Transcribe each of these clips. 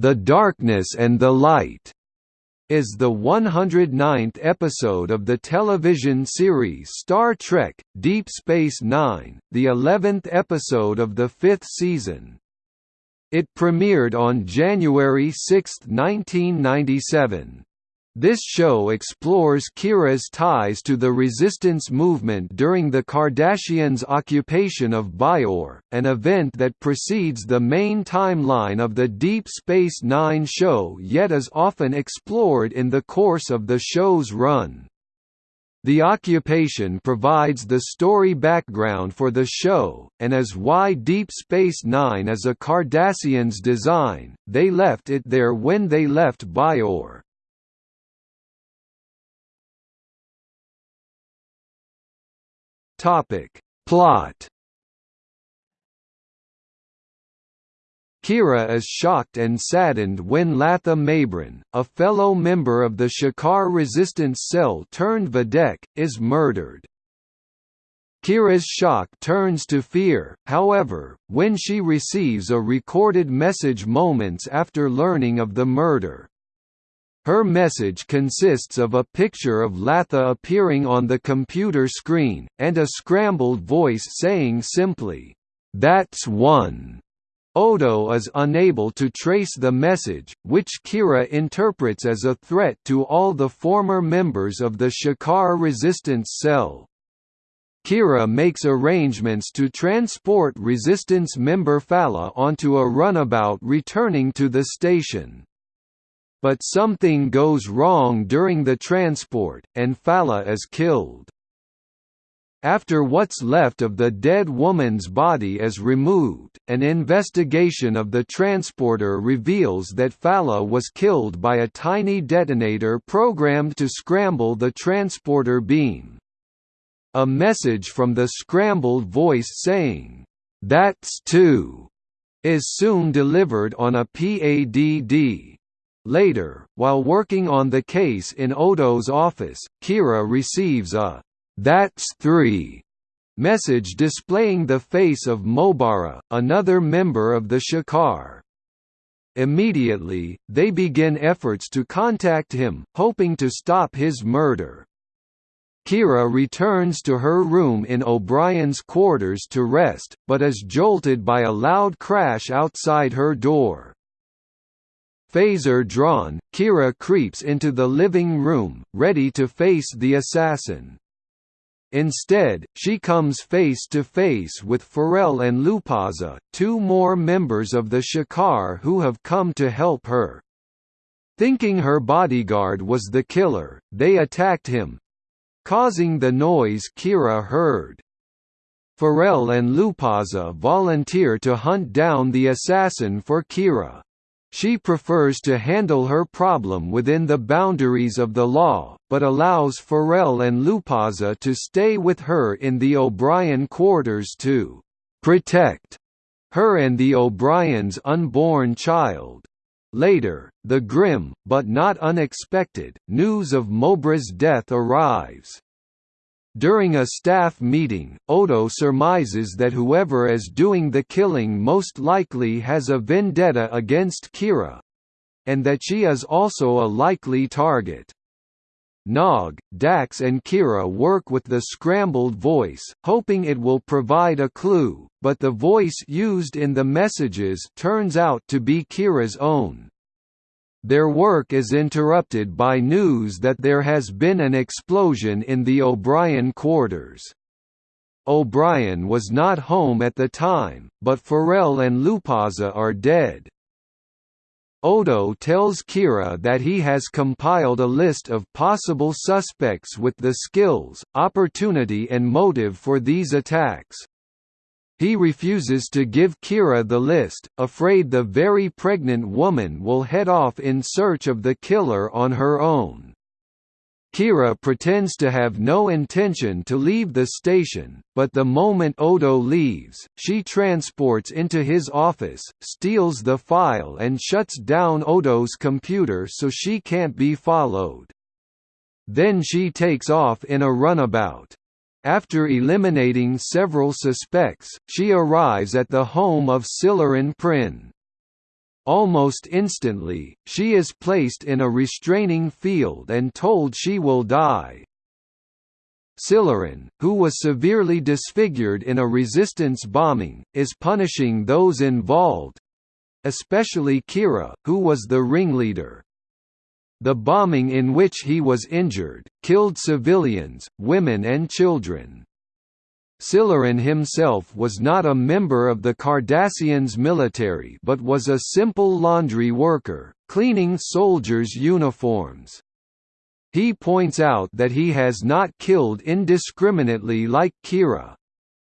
The Darkness and the Light is the 109th episode of the television series Star Trek Deep Space Nine, the 11th episode of the fifth season. It premiered on January 6, 1997. This show explores Kira's ties to the resistance movement during the Cardassians' occupation of Bajor, an event that precedes the main timeline of the Deep Space Nine show yet is often explored in the course of the show's run. The occupation provides the story background for the show, and is why Deep Space Nine is a Cardassians design, they left it there when they left Bajor. Topic. Plot Kira is shocked and saddened when Latha Mabrin, a fellow member of the Shakaar resistance cell turned Vedek, is murdered. Kira's shock turns to fear, however, when she receives a recorded message moments after learning of the murder. Her message consists of a picture of Latha appearing on the computer screen, and a scrambled voice saying simply, "'That's one'". Odo is unable to trace the message, which Kira interprets as a threat to all the former members of the Shakaar resistance cell. Kira makes arrangements to transport resistance member Fala onto a runabout returning to the station. But something goes wrong during the transport, and Fala is killed. After what's left of the dead woman's body is removed, an investigation of the transporter reveals that Fala was killed by a tiny detonator programmed to scramble the transporter beam. A message from the scrambled voice saying, "'That's two' is soon delivered on a PADD. Later, while working on the case in Odo's office, Kira receives a "'That's three message displaying the face of Mobara, another member of the Shakaar. Immediately, they begin efforts to contact him, hoping to stop his murder. Kira returns to her room in O'Brien's quarters to rest, but is jolted by a loud crash outside her door. Phaser drawn, Kira creeps into the living room, ready to face the assassin. Instead, she comes face to face with Furel and Lupaza, two more members of the Shakaar who have come to help her. Thinking her bodyguard was the killer, they attacked him—causing the noise Kira heard. Furel and Lupaza volunteer to hunt down the assassin for Kira. She prefers to handle her problem within the boundaries of the law, but allows Furel and Lupaza to stay with her in the O'Brien quarters to «protect» her and the O'Brien's unborn child. Later, the grim, but not unexpected, news of Mobara's death arrives. During a staff meeting, Odo surmises that whoever is doing the killing most likely has a vendetta against Kira—and that she is also a likely target. Nog, Dax and Kira work with the scrambled voice, hoping it will provide a clue, but the voice used in the messages turns out to be Kira's own. Their work is interrupted by news that there has been an explosion in the O'Brien quarters. O'Brien was not home at the time, but Furel and Lupaza are dead. Odo tells Kira that he has compiled a list of possible suspects with the skills, opportunity and motive for these attacks. He refuses to give Kira the list, afraid the very pregnant woman will head off in search of the killer on her own. Kira pretends to have no intention to leave the station, but the moment Odo leaves, she transports into his office, steals the file and shuts down Odo's computer so she can't be followed. Then she takes off in a runabout. After eliminating several suspects, she arrives at the home of Silaran Prin. almost instantly, she is placed in a restraining field and told she will die. Silaran, who was severely disfigured in a resistance bombing, is punishing those involved—especially Kira, who was the ringleader. The bombing in which he was injured, killed civilians, women and children. Silaran himself was not a member of the Cardassians military but was a simple laundry worker, cleaning soldiers' uniforms. He points out that he has not killed indiscriminately like Kira.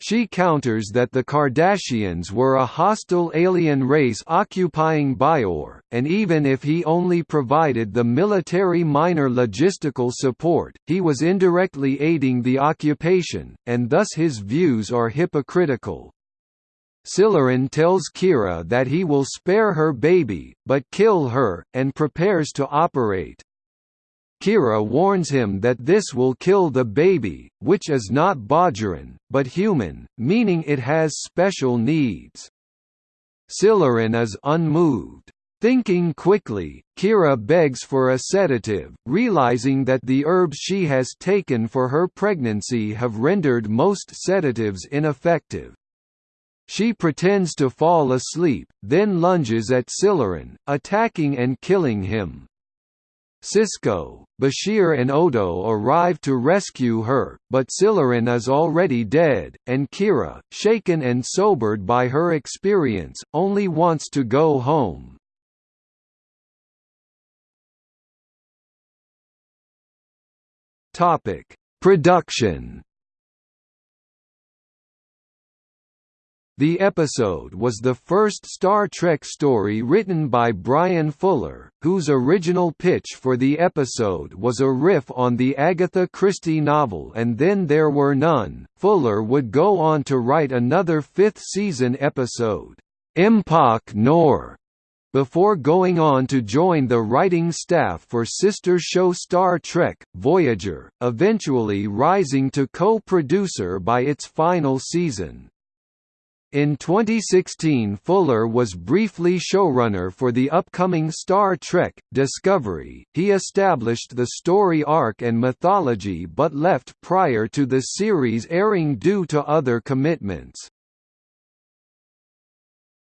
She counters that the Cardassians were a hostile alien race occupying Bajor, and even if he only provided the military minor logistical support, he was indirectly aiding the occupation, and thus his views are hypocritical. Silaran tells Kira that he will spare her baby, but kill her, and prepares to operate. Kira warns him that this will kill the baby, which is not Bajoran, but human, meaning it has special needs. Silaran is unmoved. Thinking quickly, Kira begs for a sedative, realizing that the herbs she has taken for her pregnancy have rendered most sedatives ineffective. She pretends to fall asleep, then lunges at Silaran, attacking and killing him. Sisko, Bashir and Odo arrive to rescue her, but Silaran is already dead, and Kira, shaken and sobered by her experience, only wants to go home. Production The episode was the first Star Trek story written by Bryan Fuller, whose original pitch for the episode was a riff on the Agatha Christie novel And Then There Were None. Fuller would go on to write another fifth season episode, Empok Nor, before going on to join the writing staff for sister show Star Trek, Voyager, eventually rising to co-producer by its final season. In 2016 Fuller was briefly showrunner for the upcoming Star Trek, Discovery. He established the story arc and mythology but left prior to the series airing due to other commitments.